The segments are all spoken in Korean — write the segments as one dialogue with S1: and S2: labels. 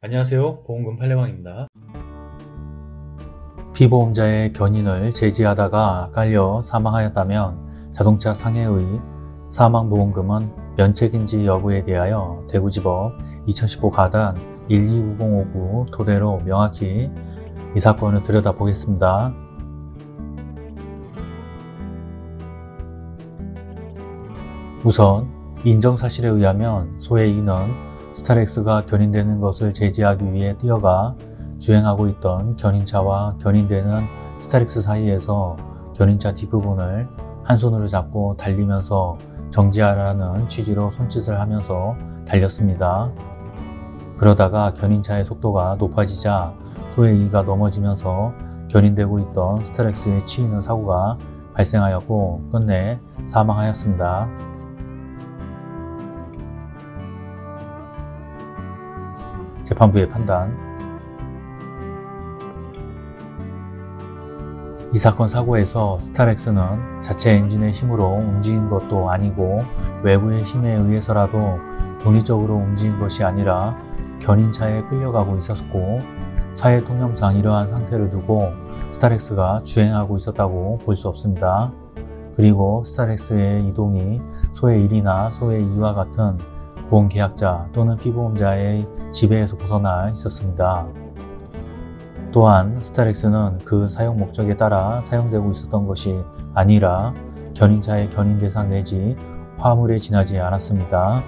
S1: 안녕하세요 보험금 팔례방입니다
S2: 피보험자의 견인을 제지하다가 깔려 사망하였다면 자동차 상해의 사망보험금은 면책인지 여부에 대하여 대구지법 2015 가단 129059 토대로 명확히 이 사건을 들여다보겠습니다. 우선 인정사실에 의하면 이는 스타렉스가 견인되는 것을 제지하기 위해 뛰어가 주행하고 있던 견인차와 견인되는 스타렉스 사이에서 견인차 뒷부분을 한 손으로 잡고 달리면서 정지하라는 취지로 손짓을 하면서 달렸습니다. 그러다가 견인차의 속도가 높아지자 소외 이가 넘어지면서 견인되고 있던 스타렉스에 치이는 사고가 발생하였고 끝내 사망하였습니다. 재판부의 판단 이 사건 사고에서 스타렉스는 자체 엔진의 힘으로 움직인 것도 아니고 외부의 힘에 의해서라도 독립적으로 움직인 것이 아니라 견인차에 끌려가고 있었고 사회 통념상 이러한 상태를 두고 스타렉스가 주행하고 있었다고 볼 수 없습니다. 그리고 스타렉스의 이동이 소의 1이나 소의 2와 같은 보험계약자 또는 피보험자의 지배에서 벗어나 있었습니다. 또한 스타렉스는 그 사용 목적에 따라 사용되고 있었던 것이 아니라 견인차의 견인 대상 내지 화물에 지나지 않았습니다.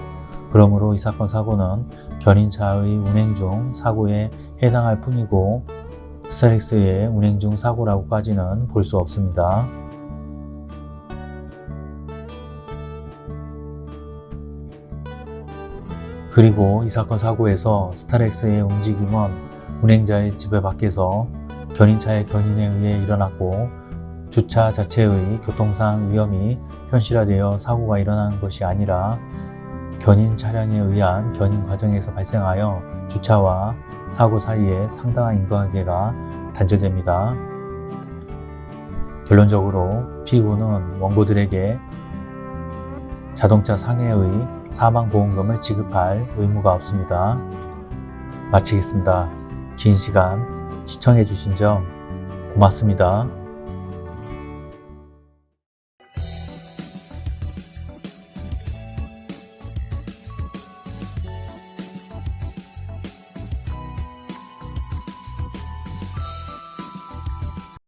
S2: 그러므로 이 사건 사고는 견인차의 운행 중 사고에 해당할 뿐이고 스타렉스의 운행 중 사고라고까지는 볼 수 없습니다. 그리고 이 사건 사고에서 스타렉스의 움직임은 운행자의 지배 밖에서 견인차의 견인에 의해 일어났고 주차 자체의 교통상 위험이 현실화되어 사고가 일어나는 것이 아니라 견인 차량에 의한 견인 과정에서 발생하여 주차와 사고 사이에 상당한 인과관계가 단절됩니다. 결론적으로 피고는 원고들에게 자동차 상해의 사망보험금을 지급할 의무가 없습니다. 마치겠습니다. 긴 시간 시청해 주신 점 고맙습니다.